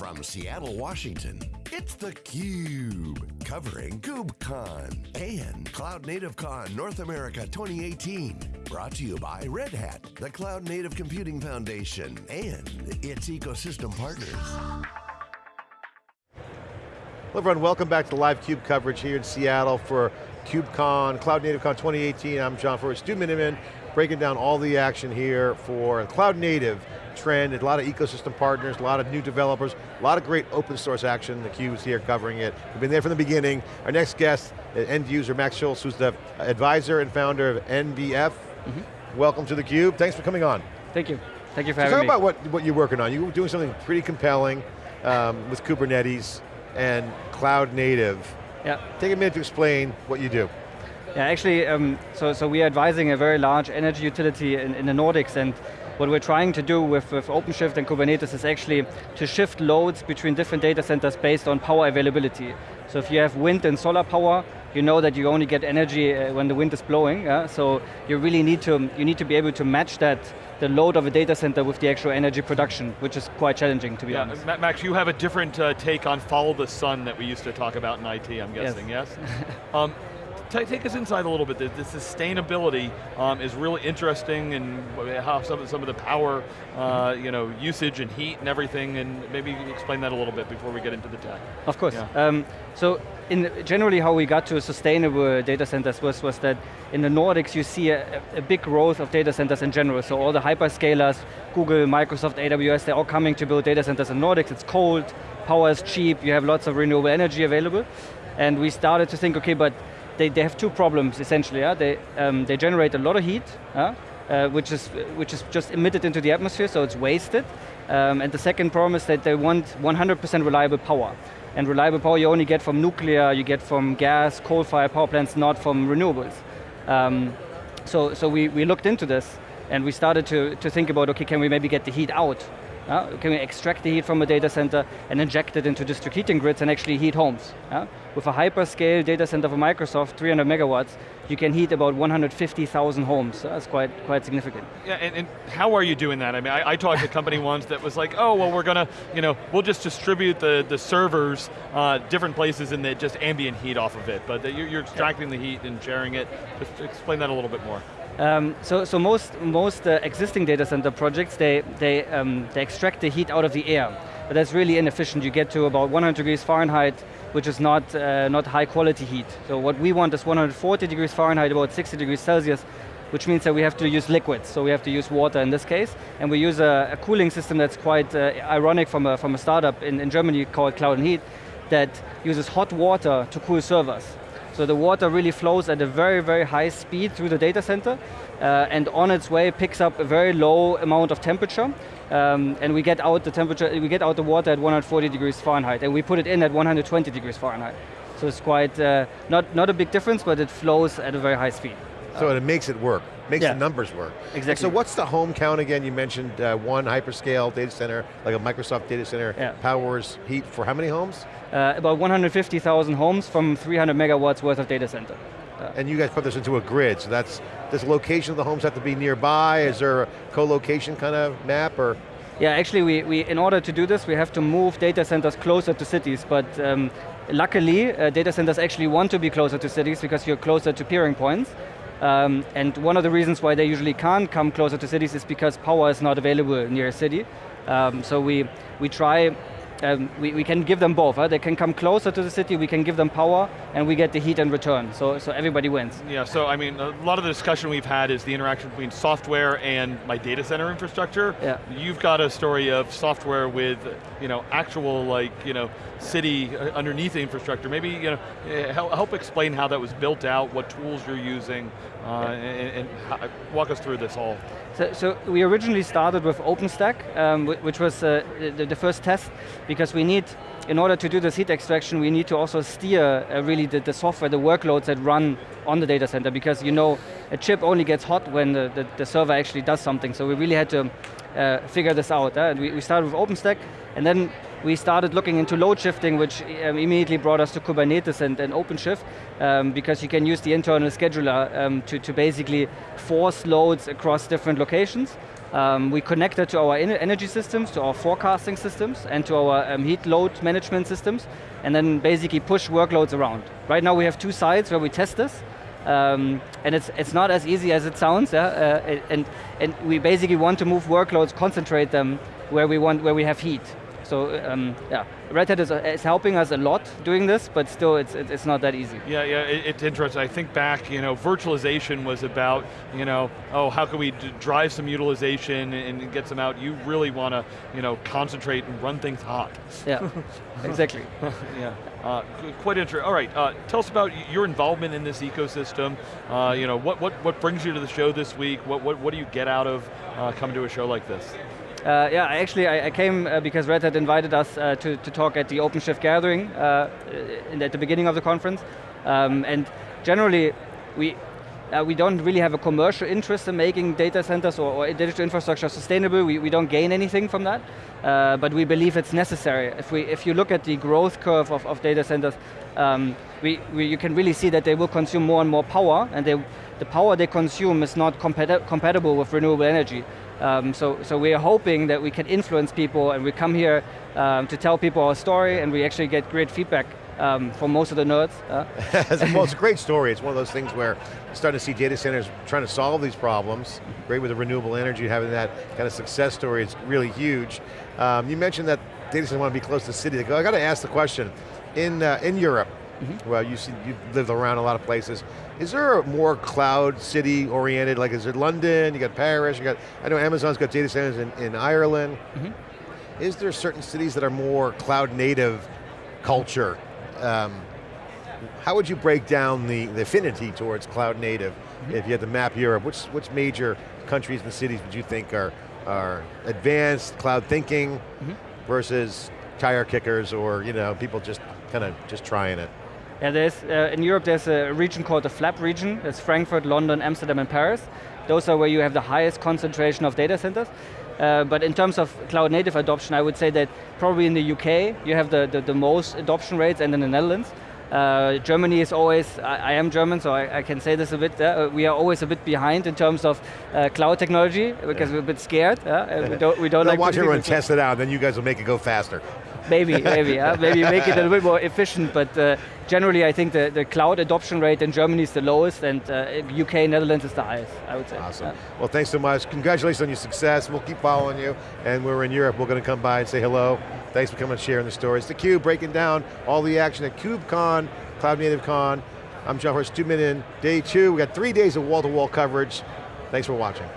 From Seattle, Washington, it's theCUBE, covering KubeCon and Cloud Native Con North America 2018. Brought to you by Red Hat, the Cloud Native Computing Foundation, and its ecosystem partners. Hello everyone, welcome back to the live CUBE coverage here in Seattle for KubeCon, Cloud Native Con 2018. I'm John Furrier, Stu Miniman, breaking down all the action here for Cloud Native trend, a lot of ecosystem partners, a lot of new developers, a lot of great open source action, The is here covering it. We've been there from the beginning. Our next guest, end user Max Schulze, who's the advisor and founder of NBF. Mm -hmm. Welcome to theCUBE, thanks for coming on. Thank you, thank you for so having talk me. Talk about what, what you're working on. You're doing something pretty compelling um, with Kubernetes and cloud native. Yeah. Take a minute to explain what you do. Yeah, actually, um, so, so we are advising a very large energy utility in, in the Nordics and what we're trying to do with, with OpenShift and Kubernetes is actually to shift loads between different data centers based on power availability. So if you have wind and solar power, you know that you only get energy uh, when the wind is blowing, yeah? so you really need to, you need to be able to match that the load of a data center with the actual energy production, which is quite challenging to be yeah, honest. Max, you have a different uh, take on follow the sun that we used to talk about in IT, I'm guessing, yes? yes? um, take us inside a little bit. The, the sustainability um, is really interesting and how some of, some of the power uh, you know, usage and heat and everything, and maybe explain that a little bit before we get into the tech. Of course. Yeah. Um, so in generally how we got to sustainable data centers was, was that in the Nordics you see a, a big growth of data centers in general. So all the hyperscalers, Google, Microsoft, AWS, they're all coming to build data centers in Nordics. It's cold, power is cheap, you have lots of renewable energy available. And we started to think, okay, but they, they have two problems essentially. Yeah? They, um, they generate a lot of heat, yeah? uh, which, is, which is just emitted into the atmosphere, so it's wasted. Um, and the second problem is that they want 100% reliable power. And reliable power you only get from nuclear, you get from gas, coal-fired power plants, not from renewables. Um, so so we, we looked into this, and we started to, to think about, okay, can we maybe get the heat out? Uh, can we extract the heat from a data center and inject it into district heating grids and actually heat homes? Uh? With a hyperscale data center for Microsoft, 300 megawatts, you can heat about 150,000 homes. That's quite, quite significant. Yeah, and, and, how are you doing that? I mean, I, I talked to a company once that was like, oh, well, we're going to, you know, we'll just distribute the, the servers uh, different places and just ambient heat off of it, but you're, you're extracting yeah. the heat and sharing it. Just explain that a little bit more. Um, so, so most most uh, existing data center projects they they um, they extract the heat out of the air, but that's really inefficient. You get to about 100 degrees Fahrenheit, which is not uh, not high quality heat. So what we want is 140 degrees Fahrenheit, about 60 degrees Celsius, which means that we have to use liquids. So we have to use water in this case, and we use a, a cooling system that's quite uh, ironic from a from a startup in, in Germany called Cloud and Heat, that uses hot water to cool servers. So the water really flows at a very, very high speed through the data center, uh, and on its way picks up a very low amount of temperature, um, and we get out the temperature, we get out the water at 140 degrees Fahrenheit, and we put it in at 120 degrees Fahrenheit. So it's quite, uh, not, not a big difference, but it flows at a very high speed. So it makes it work, makes yeah. the numbers work. Exactly. So what's the home count again? You mentioned uh, one hyperscale data center, like a Microsoft data center, yeah. powers heat for how many homes? Uh, about 150,000 homes from 300 megawatts worth of data center. Uh, and you guys put this into a grid, so that's, does location of the homes have to be nearby? Is there a co-location kind of map, or? Yeah, actually, we, we, in order to do this, we have to move data centers closer to cities, but um, luckily, uh, data centers actually want to be closer to cities because you're closer to peering points. Um, and one of the reasons why they usually can't come closer to cities is because power is not available near a city. Um, so we, we try um, we, we can give them both. Huh? They can come closer to the city, we can give them power, and we get the heat in return. So, so everybody wins. Yeah, so I mean, a lot of the discussion we've had is the interaction between software and my data center infrastructure. Yeah. You've got a story of software with, you know, actual like, you know, city uh, underneath the infrastructure. Maybe, you know, eh, help, help explain how that was built out, what tools you're using, uh, yeah. and, and walk us through this all. So, so, we originally started with OpenStack, um, which was uh, the, the, first test, because we need, in order to do the heat extraction, we need to also steer a really the, the, software, the workloads that run on the data center, because you know, a chip only gets hot when the, the, the server actually does something, so we really had to uh, figure this out. Uh, we, we started with OpenStack, and then we started looking into load shifting, which um, immediately brought us to Kubernetes and, and OpenShift, um, because you can use the internal scheduler um, to, to basically force loads across different locations. Um, we connect that to our energy systems, to our forecasting systems, and to our um, heat load management systems, and then basically push workloads around. Right now we have two sites where we test this, um, and it's, it's not as easy as it sounds, yeah? uh, and, and we basically want to move workloads, concentrate them where we, want, where we have heat. So um, yeah, Red Hat is, is, helping us a lot doing this, but still it's, it's not that easy. Yeah, yeah, it, it's interesting. I think back, you know, virtualization was about, you know, oh, how can we drive some utilization and get some out? You really want to, you know, concentrate and run things hot. Yeah, exactly. yeah. Uh, quite interesting. All right, uh, tell us about your involvement in this ecosystem. Uh, you know, what, what, what brings you to the show this week? What, what, what do you get out of uh, coming to a show like this? Uh, yeah, actually I, I came uh, because Red Hat invited us uh, to, to talk at the OpenShift gathering uh, in, at the beginning of the conference. Um, and generally, we, uh, we don't really have a commercial interest in making data centers or, or digital infrastructure sustainable. We, we don't gain anything from that, uh, but we believe it's necessary. If, we, if you look at the growth curve of, of data centers, um, we, we, you can really see that they will consume more and more power, and they, the power they consume is not compati compatible with renewable energy. Um, so, so we are hoping that we can influence people and we come here um, to tell people our story and we actually get great feedback um, from most of the nerds. Uh. well, it's a great story. It's one of those things where you're starting to see data centers trying to solve these problems. Great with the renewable energy, having that kind of success story is really huge. Um, you mentioned that data centers want to be close to the city. I got to ask the question, in, uh, in Europe, Mm -hmm. Well, you see, you've lived around a lot of places. Is there a more cloud city oriented, like is it London, you got Paris, you got, I know Amazon's got data centers in, in Ireland. Mm -hmm. Is there certain cities that are more cloud native culture? Um, how would you break down the, the affinity towards cloud native mm -hmm. if you had to map Europe? Which, which major countries and cities would you think are, are advanced cloud thinking mm-hmm. versus tire kickers or you know people just kind of just trying it? Yeah, there's, uh, in Europe there's a region called the FLAP region. It's Frankfurt, London, Amsterdam, and Paris. Those are where you have the highest concentration of data centers. Uh, but in terms of cloud native adoption, I would say that probably in the UK, you have the, the, the most adoption rates and in the Netherlands. Uh, Germany is always, I, I am German, so I, I, can say this a bit, uh, we are always a bit behind in terms of uh, cloud technology, because yeah. we're a bit scared. we don't, we don't like watch everyone test it out, then you guys will make it go faster. Maybe, maybe, yeah? maybe make it a little bit more efficient, but uh, generally I think the, the cloud adoption rate in Germany is the lowest and uh, UK, Netherlands is the highest, I would say. Awesome. Yeah. Well, thanks so much. Congratulations on your success. We'll keep following you, and we're in Europe. We're going to come by and say hello. Thanks for coming and sharing the stories. The Cube breaking down all the action at KubeCon, Cloud Native Con. I'm John Horst, Stu Miniman, day two. We got three days of wall-to-wall -wall coverage. Thanks for watching.